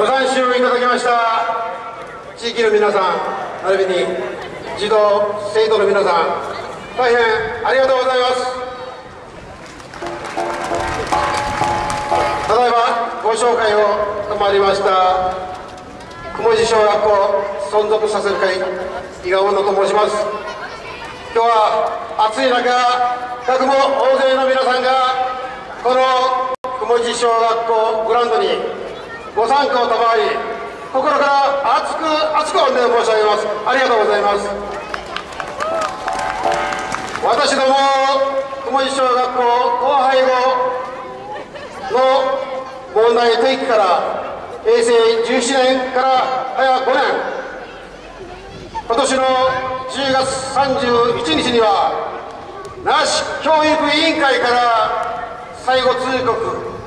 ご参集いただきました地域の皆さん、並びに児童、生徒の皆さん、大変ありがとうございます。ただいまご紹介を賜りました雲地小学校存続させる会伊賀女と申します今日は暑い中学も大勢の皆さんがこの雲地小学校グラウンドにご参加を賜り心から熱く熱く御礼を申し上げます。ありがとうございます。私ども雲地小学校後輩後の問題提起から平成17年から早5年今年の10月31日には那須教育委員会から最後通告。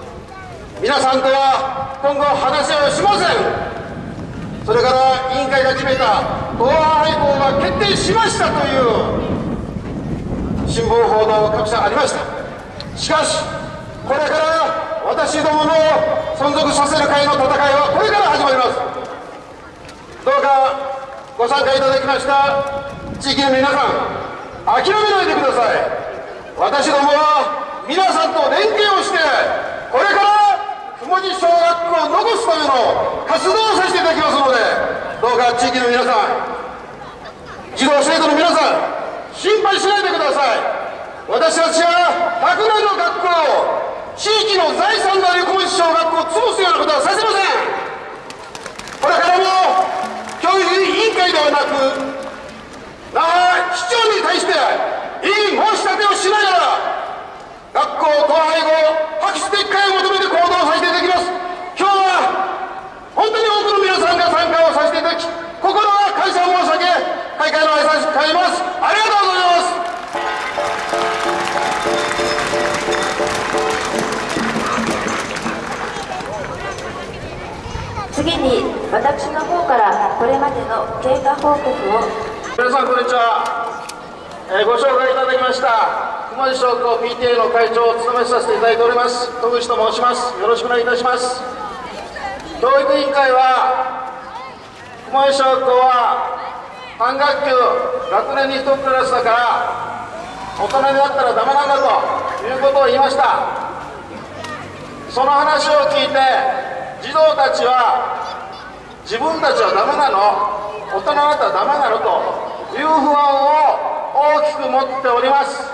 皆さんとは今後話し合いをしません。それから委員会が決めた同伴配合が決定しましたという新聞報道各社ありました。しかしこれから私どもの存続させる会の戦いはこれから始まります。どうかご参加いただきました地域の皆さん諦めないでください。私どもは皆さんと連携をしてこれから雲地小学校を残すための活動をさせていただきますのでどうか地域の皆さん児童生徒の皆さん心配しないでください私たちは100年の学校を地域の財産である小町小学校を潰すようなことはさせません。これからも教育委員会ではなく那覇市長に対していい申し立てをしながら学校統廃後破棄撤回を求めて行動させていただきます。今日は本当に多くの皆さんが参加をさせていただき心は感謝を申し上げ開会の挨拶に帰ります。ありがとうございます。次に私の方からこれまでの経過報告を皆さんこんにちは、えーご紹介いただきました熊地小学校 PTA の会長を務めさせていただいております。戸口と申します。よろしくお願いいたします。教育委員会は熊地小学校は半学級学年に1クラスだから大人になったらダメなんだということを言いました。その話を聞いて児童たちは自分たちはダメなの。大人になったらダメなのという不安を大きく持っております。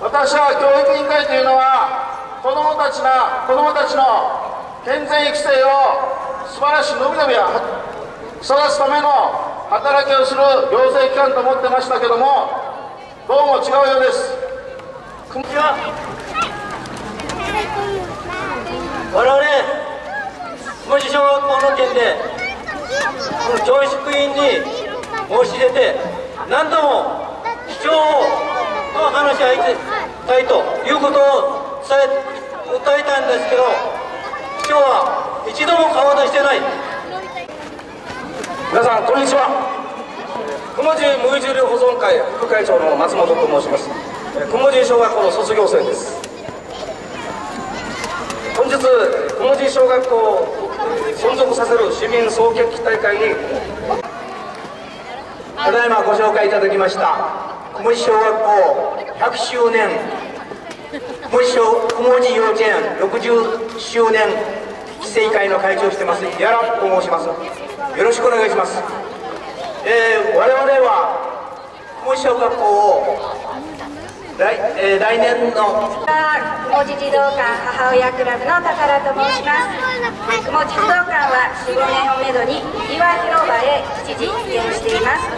私は教育委員会というのは子どもたちな子どもたちの健全育成を素晴らしい伸び伸び育つための働きをする行政機関と思ってましたけどもどうも違うようです。こんにちは。我々文字小学校の件で教職員に申し出て何度も市長と話し合いたいということを伝え訴えたんですけど市長は一度も顔出してない。皆さんこんにちは。雲地無重量保存会副会長の松本と申します。えー雲地小学校の卒業生です。本日雲地小学校を存続させる市民総決起大会にただいまご紹介いただきました雲地小学校100周年小雲地幼稚園60周年規制会の会長をしてますやらと申します。よろしくお願いします、えー我々は雲地小学校を来,、えー、来年の。雲地児童館母親クラブの宝と申します。雲地児童館は45年をめどに岩広場へ一時移転しています。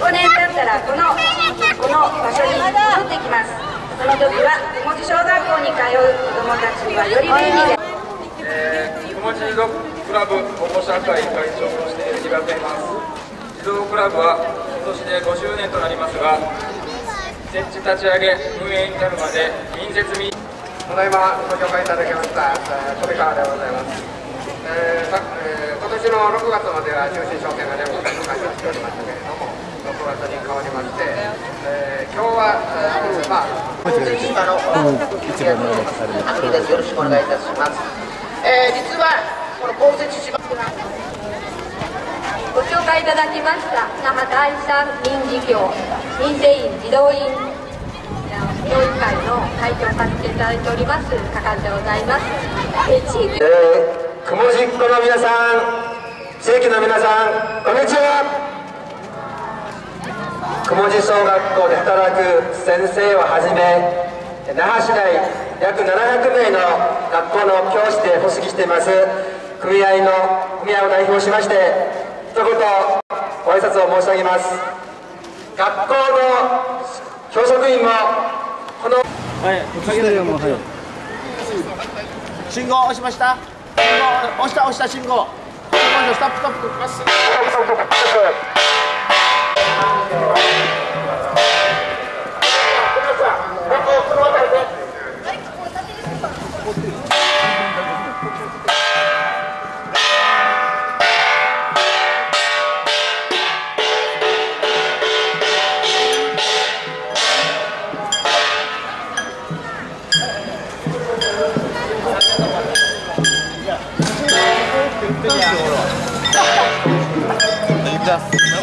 5年経ったらこのこの場所に戻ってきます。その時は雲地小学校に通う子どもたちにはより便利で。えー、雲地児童クラブ保護者会会長としてありがといます。児童クラブは今年で50年となりますが設置立ち上げ運営に至るまで民設民ただいまご紹介いただきました富川でございます、えーさえー、今年の6月までは中心商店が全国会の開催しておりましたけれども6月に変わりまして、えー、今日は、えー、まあ公設島の一番の秋ですよろしくお願いいたします、えー、実はこの公設島ご紹介いただきました那覇第三民事協民生委員児童委員協議会の会長させていただいておりますかかでございます、え、地域、えー、雲じっこの皆さん地域の皆さんこんにちは。雲地小学校で働く先生をはじめ那覇市内約700名の学校の教師で発足しています組合の組合を代表しまして一言ご挨拶を申し上げます。学校の教職員もこのはい信号押しました。信号押した押した信号。信号ストップストップ了。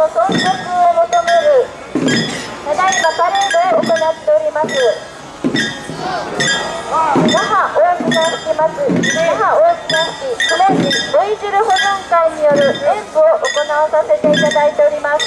の存続を求めるただいまパレードを行っております。那覇大綱引祭那覇大綱引クレンジボイジル保存会による演舞を行わさせていただいております。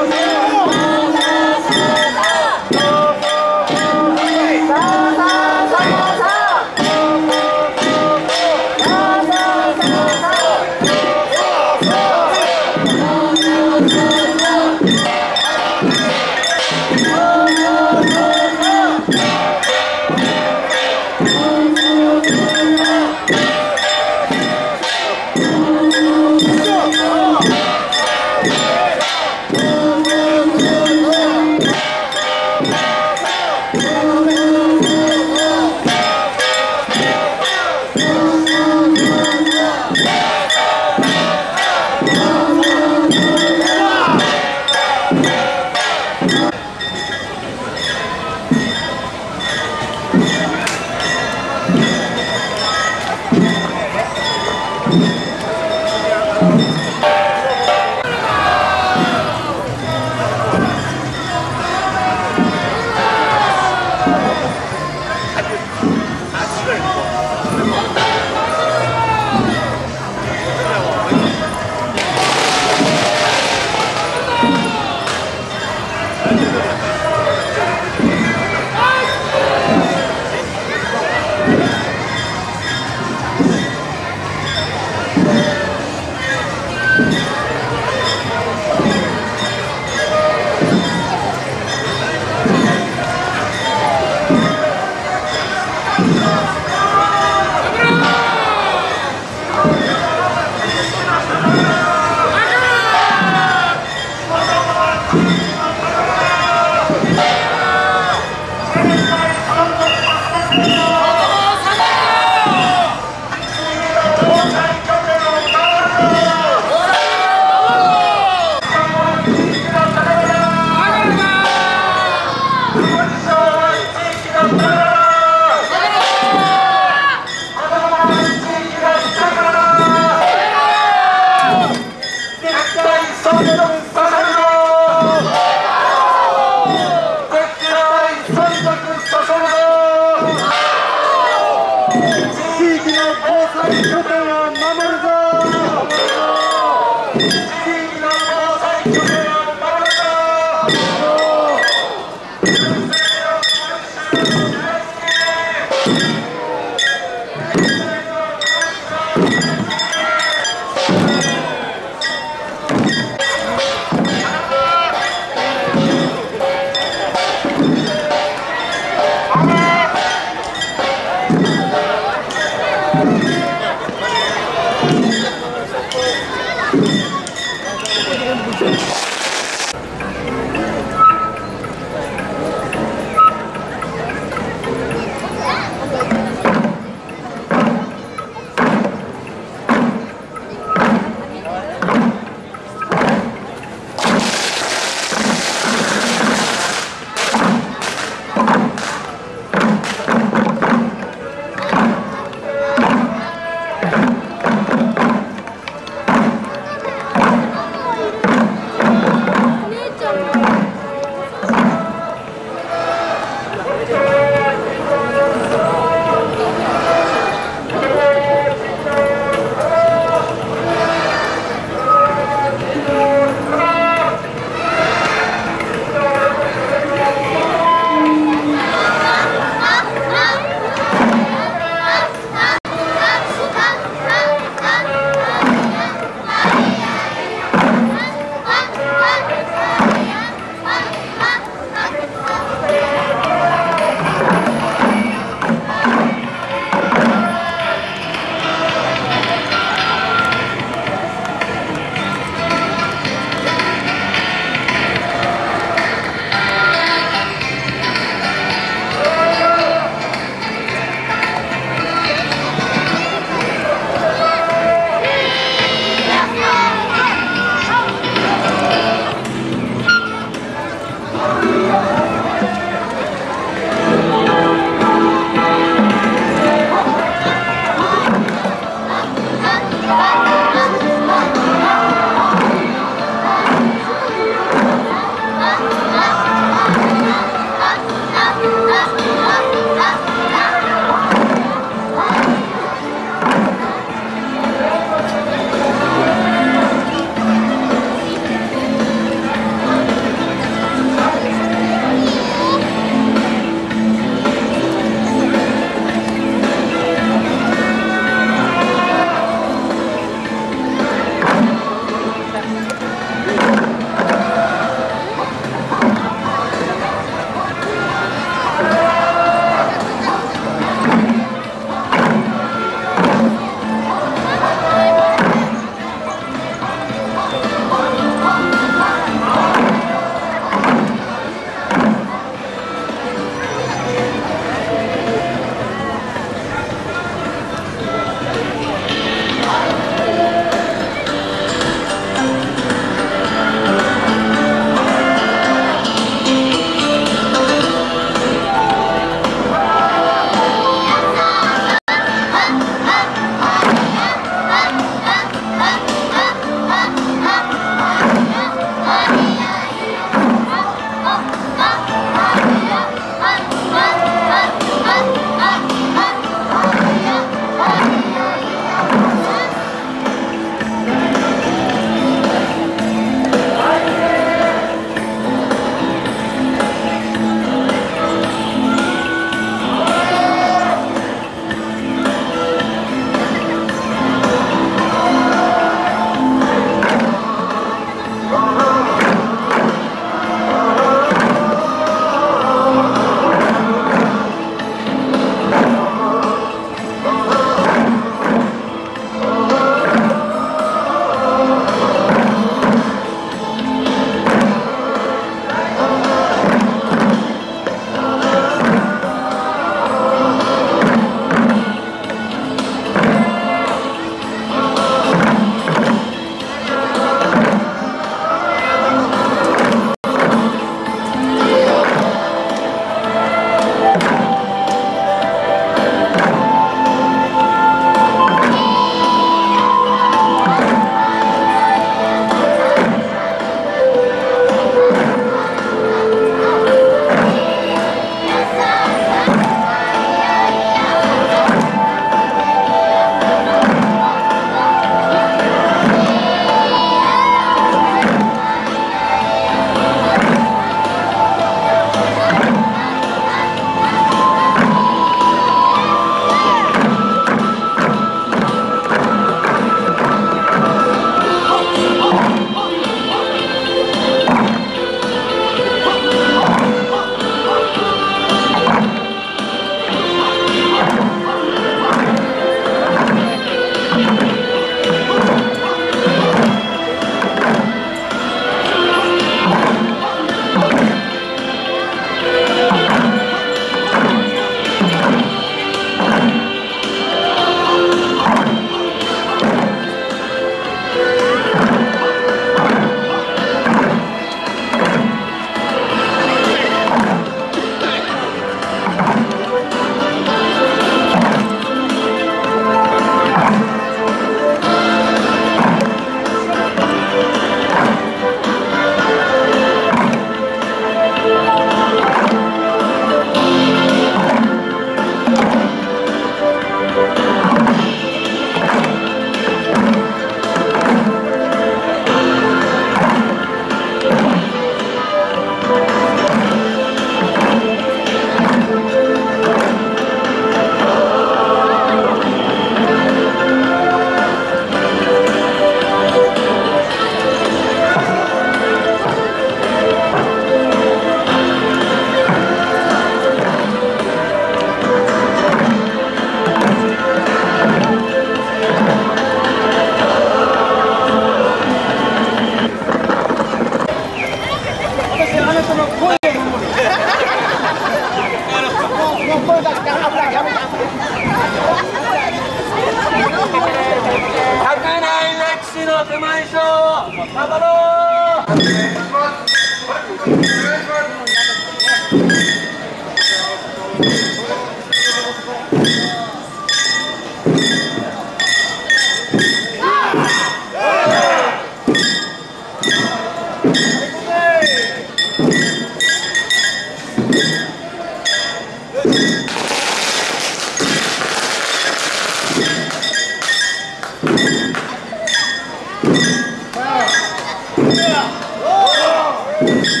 さ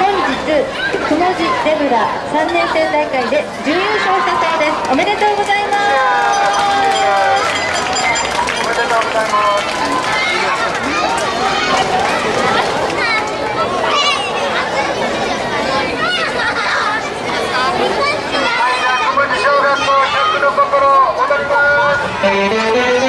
くもじゼブラ3年生大会で準優勝したそうです。おめでとうございます。おめでとうございます小学校100の心踊ります「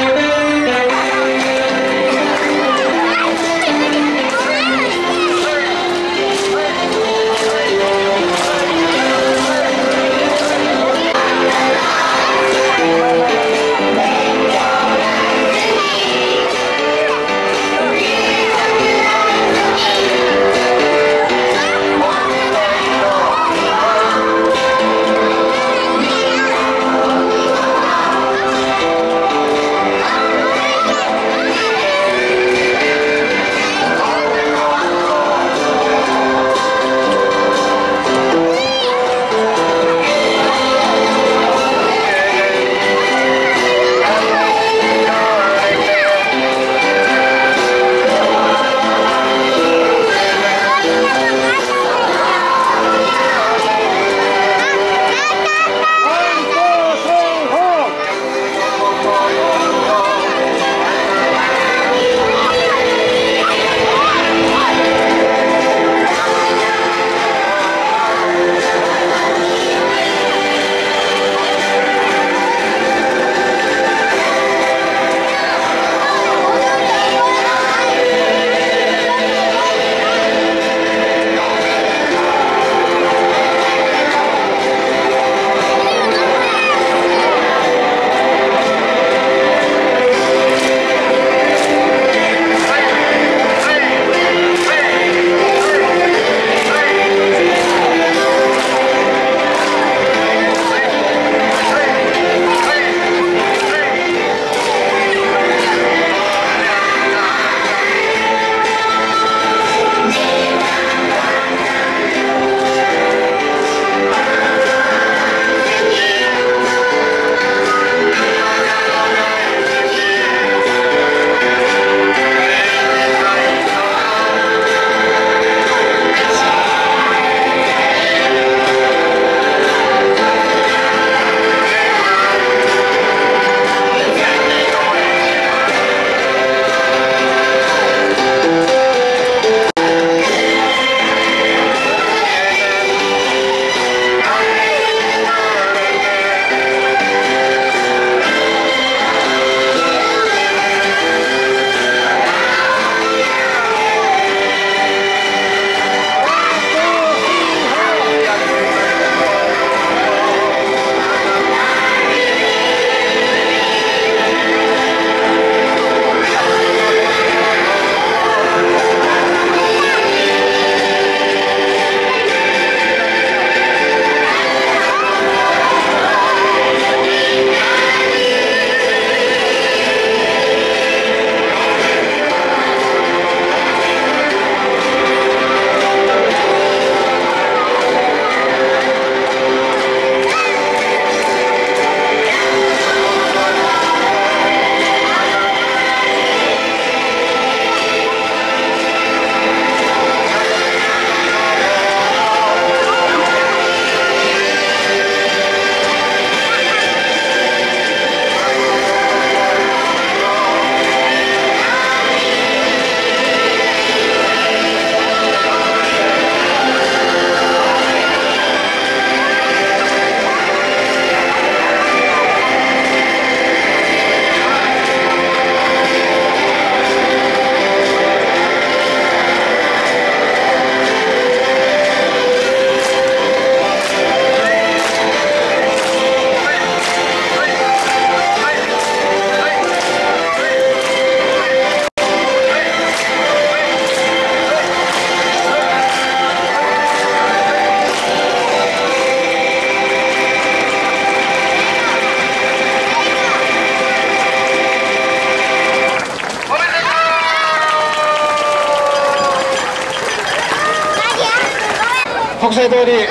通り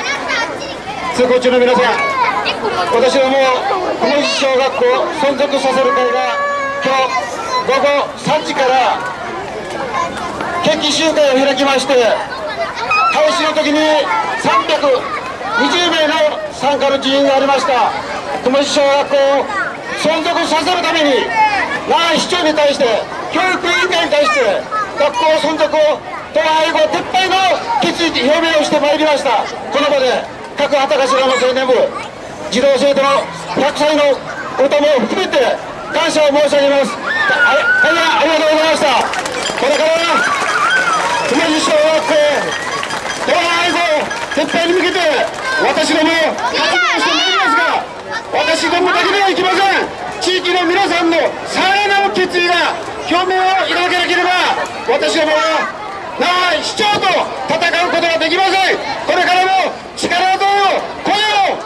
通行中の皆さん私ども小文字小学校存続させる会が今日午後3時から決起集会を開きまして開始の時に320名の参加の人員がありました。小文字小学校を存続させるために那覇市長に対して教育委員会に対して学校存続を統廃合撤廃の決意表明をしてまいりました。この場で各旗頭の青年部児童生徒の100歳のことも含めて感謝を申し上げます。あ大変ありがとうございました。これから熊路小学校統廃合撤廃に向けて私ども活動してまいりますが私どもだけではいけません。地域の皆さんのさらなる決意が表明をいただけなければ私どもはな市長と戦うことができません。これからも力をえを声を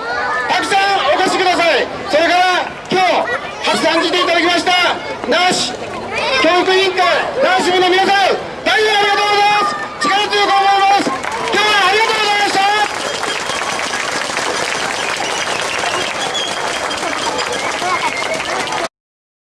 たくさんお越しください。それから今日発参していただきました那覇市教育委員会那覇支部の皆さん大変ありがとうございます。力強く思います。